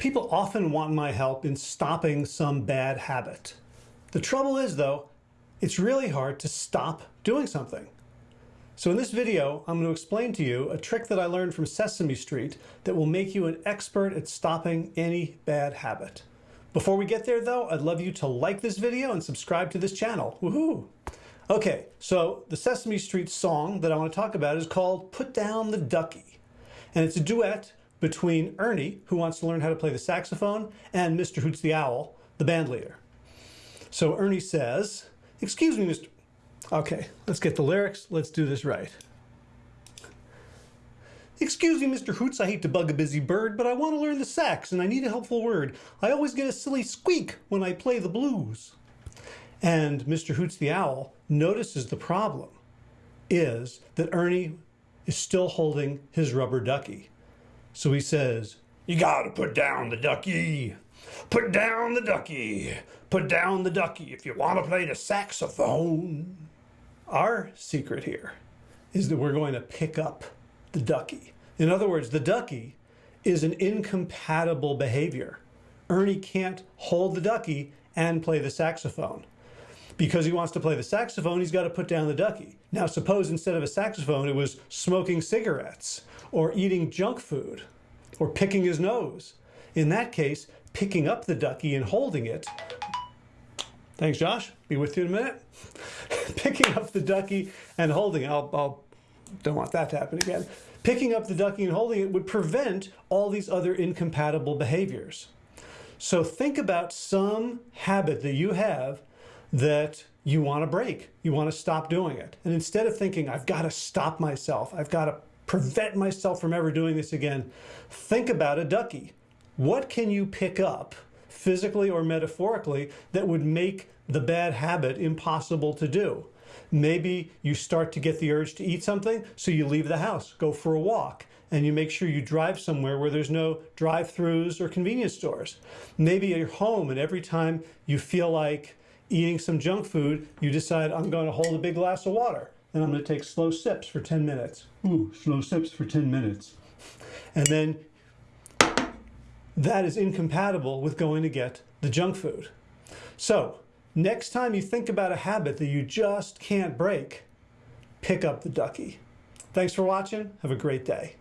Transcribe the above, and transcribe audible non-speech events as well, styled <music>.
People often want my help in stopping some bad habit. The trouble is though, it's really hard to stop doing something. So in this video, I'm going to explain to you a trick that I learned from Sesame Street that will make you an expert at stopping any bad habit. Before we get there though, I'd love you to like this video and subscribe to this channel. Woohoo! Okay, so the Sesame Street song that I want to talk about is called Put Down the Ducky. And it's a duet between Ernie, who wants to learn how to play the saxophone, and Mr. Hoots the Owl, the band leader. So Ernie says, excuse me, Mr. Okay, let's get the lyrics. Let's do this right. Excuse me, Mr. Hoots, I hate to bug a busy bird, but I want to learn the sax and I need a helpful word. I always get a silly squeak when I play the blues. And Mr. Hoots the Owl notices the problem is that Ernie is still holding his rubber ducky. So he says, you gotta put down the ducky. Put down the ducky. Put down the ducky if you want to play the saxophone. Our secret here is that we're going to pick up the ducky. In other words, the ducky is an incompatible behavior. Ernie can't hold the ducky and play the saxophone. Because he wants to play the saxophone, he's got to put down the ducky. Now, suppose instead of a saxophone, it was smoking cigarettes or eating junk food or picking his nose. In that case, picking up the ducky and holding it. Thanks, Josh. Be with you in a minute. <laughs> picking up the ducky and holding it. I'll, I'll don't want that to happen again. Picking up the ducky and holding it would prevent all these other incompatible behaviors. So think about some habit that you have that you want to break. You want to stop doing it. And instead of thinking, I've got to stop myself, I've got to prevent myself from ever doing this again, think about a ducky. What can you pick up physically or metaphorically that would make the bad habit impossible to do? Maybe you start to get the urge to eat something, so you leave the house, go for a walk, and you make sure you drive somewhere where there's no drive-throughs or convenience stores. Maybe you're home and every time you feel like eating some junk food, you decide I'm going to hold a big glass of water and I'm going to take slow sips for 10 minutes. Ooh, slow sips for 10 minutes. And then that is incompatible with going to get the junk food. So Next time you think about a habit that you just can't break, pick up the ducky. Thanks for watching. Have a great day.